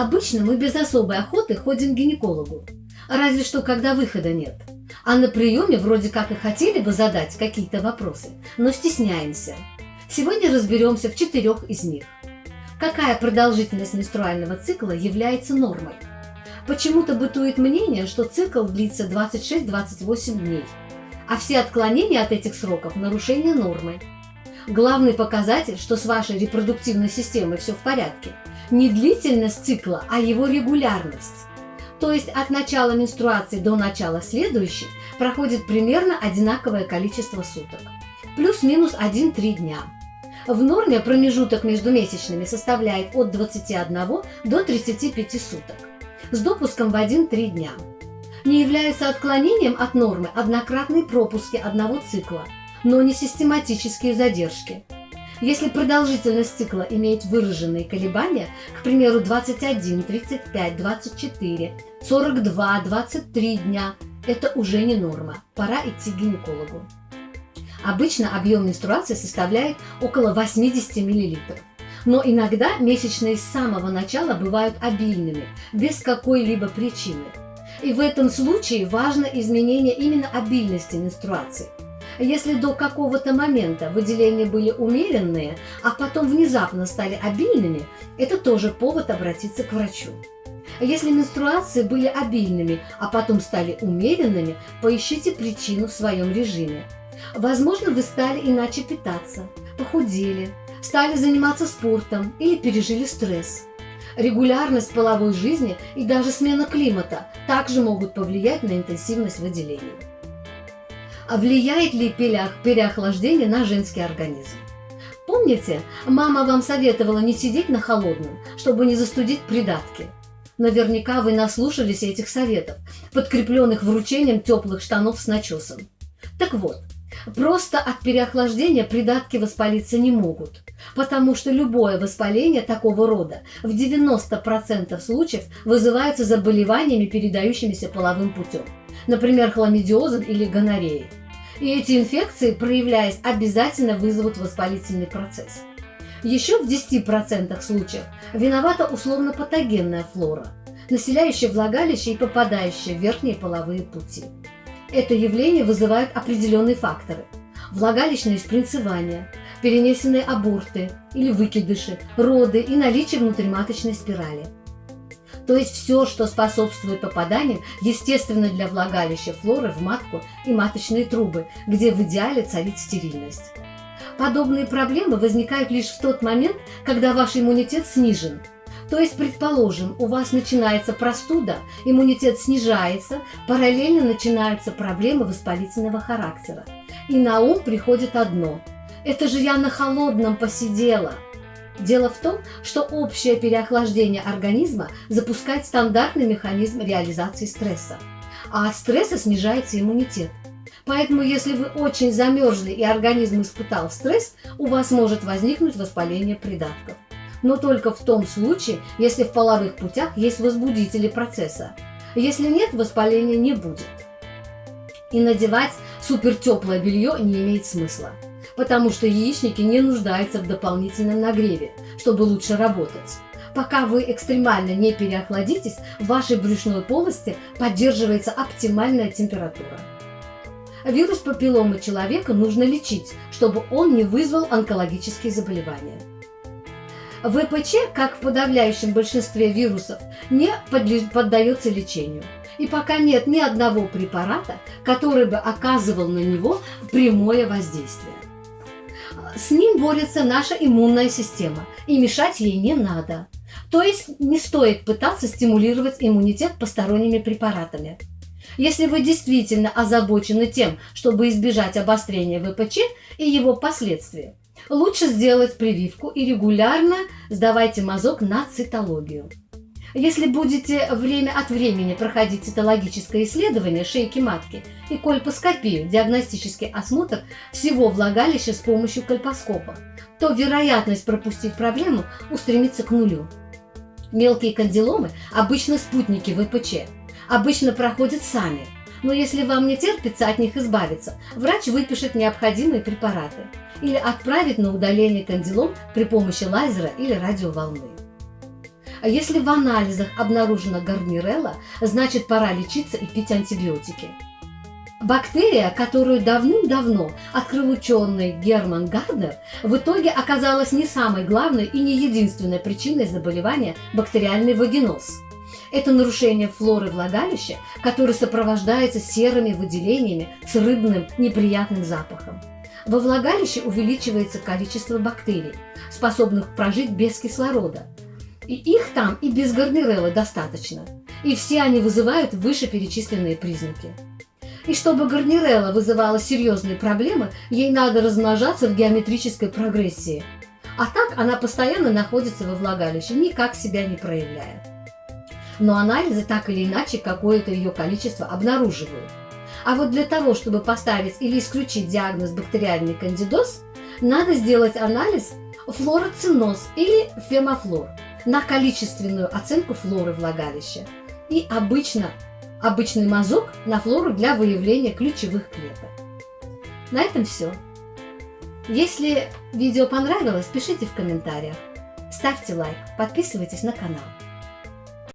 Обычно мы без особой охоты ходим к гинекологу, разве что когда выхода нет. А на приеме вроде как и хотели бы задать какие-то вопросы, но стесняемся. Сегодня разберемся в четырех из них. Какая продолжительность менструального цикла является нормой? Почему-то бытует мнение, что цикл длится 26-28 дней, а все отклонения от этих сроков – нарушение нормы. Главный показатель, что с вашей репродуктивной системой все в порядке, не длительность цикла, а его регулярность. То есть от начала менструации до начала следующей проходит примерно одинаковое количество суток. Плюс-минус 1-3 дня. В норме промежуток между месячными составляет от 21 до 35 суток, с допуском в 1-3 дня. Не являются отклонением от нормы однократные пропуски одного цикла, но не систематические задержки – если продолжительность цикла имеет выраженные колебания, к примеру, 21, 35, 24, 42, 23 дня, это уже не норма, пора идти к гинекологу. Обычно объем менструации составляет около 80 мл. Но иногда месячные с самого начала бывают обильными, без какой-либо причины. И в этом случае важно изменение именно обильности менструации – если до какого-то момента выделения были умеренные, а потом внезапно стали обильными, это тоже повод обратиться к врачу. Если менструации были обильными, а потом стали умеренными, поищите причину в своем режиме. Возможно, вы стали иначе питаться, похудели, стали заниматься спортом или пережили стресс. Регулярность половой жизни и даже смена климата также могут повлиять на интенсивность выделения. А влияет ли переохлаждение на женский организм? Помните, мама вам советовала не сидеть на холодном, чтобы не застудить придатки? Наверняка вы наслушались этих советов, подкрепленных вручением теплых штанов с начесом. Так вот, просто от переохлаждения придатки воспалиться не могут, потому что любое воспаление такого рода в 90% случаев вызывается заболеваниями, передающимися половым путем, например, хламидиозом или гонореей. И эти инфекции, проявляясь, обязательно вызовут воспалительный процесс. Еще в 10% случаев виновата условно-патогенная флора, населяющая влагалище и попадающая в верхние половые пути. Это явление вызывает определенные факторы – влагалищное спринцевание, перенесенные аборты или выкидыши, роды и наличие внутриматочной спирали – то есть все, что способствует попаданиям, естественно, для влагалища флоры в матку и маточные трубы, где в идеале царит стерильность. Подобные проблемы возникают лишь в тот момент, когда ваш иммунитет снижен. То есть, предположим, у вас начинается простуда, иммунитет снижается, параллельно начинаются проблемы воспалительного характера. И на ум приходит одно – это же я на холодном посидела – Дело в том, что общее переохлаждение организма запускает стандартный механизм реализации стресса, а от стресса снижается иммунитет. Поэтому, если вы очень замерзли и организм испытал стресс, у вас может возникнуть воспаление придатков. Но только в том случае, если в половых путях есть возбудители процесса. Если нет, воспаления не будет. И надевать супертеплое белье не имеет смысла потому что яичники не нуждаются в дополнительном нагреве, чтобы лучше работать. Пока вы экстремально не переохладитесь, в вашей брюшной полости поддерживается оптимальная температура. Вирус папилломы человека нужно лечить, чтобы он не вызвал онкологические заболевания. ВПЧ, как в подавляющем большинстве вирусов, не поддается лечению. И пока нет ни одного препарата, который бы оказывал на него прямое воздействие. С ним борется наша иммунная система, и мешать ей не надо. То есть не стоит пытаться стимулировать иммунитет посторонними препаратами. Если вы действительно озабочены тем, чтобы избежать обострения ВПЧ и его последствий, лучше сделать прививку и регулярно сдавайте мазок на цитологию. Если будете время от времени проходить цитологическое исследование шейки матки и кольпоскопию, диагностический осмотр всего влагалища с помощью кольпоскопа, то вероятность пропустить проблему устремится к нулю. Мелкие кандиломы – обычно спутники ВПЧ, обычно проходят сами, но если вам не терпится от них избавиться, врач выпишет необходимые препараты или отправит на удаление кандилом при помощи лазера или радиоволны. А если в анализах обнаружена гарнирелла, значит пора лечиться и пить антибиотики. Бактерия, которую давным-давно открыл ученый Герман Гарднер, в итоге оказалась не самой главной и не единственной причиной заболевания бактериальный вагиноз. Это нарушение флоры влагалища, которое сопровождается серыми выделениями с рыбным неприятным запахом. Во влагалище увеличивается количество бактерий, способных прожить без кислорода. И их там и без гарнирелла достаточно. И все они вызывают вышеперечисленные признаки. И чтобы гарнирелла вызывала серьезные проблемы, ей надо размножаться в геометрической прогрессии. А так она постоянно находится во влагалище, никак себя не проявляя. Но анализы так или иначе какое-то ее количество обнаруживают. А вот для того, чтобы поставить или исключить диагноз бактериальный кандидоз, надо сделать анализ флороциноз или фемофлор на количественную оценку флоры влагалища. И обычно обычный мазок на флору для выявления ключевых клеток. На этом все. Если видео понравилось, пишите в комментариях, ставьте лайк, подписывайтесь на канал.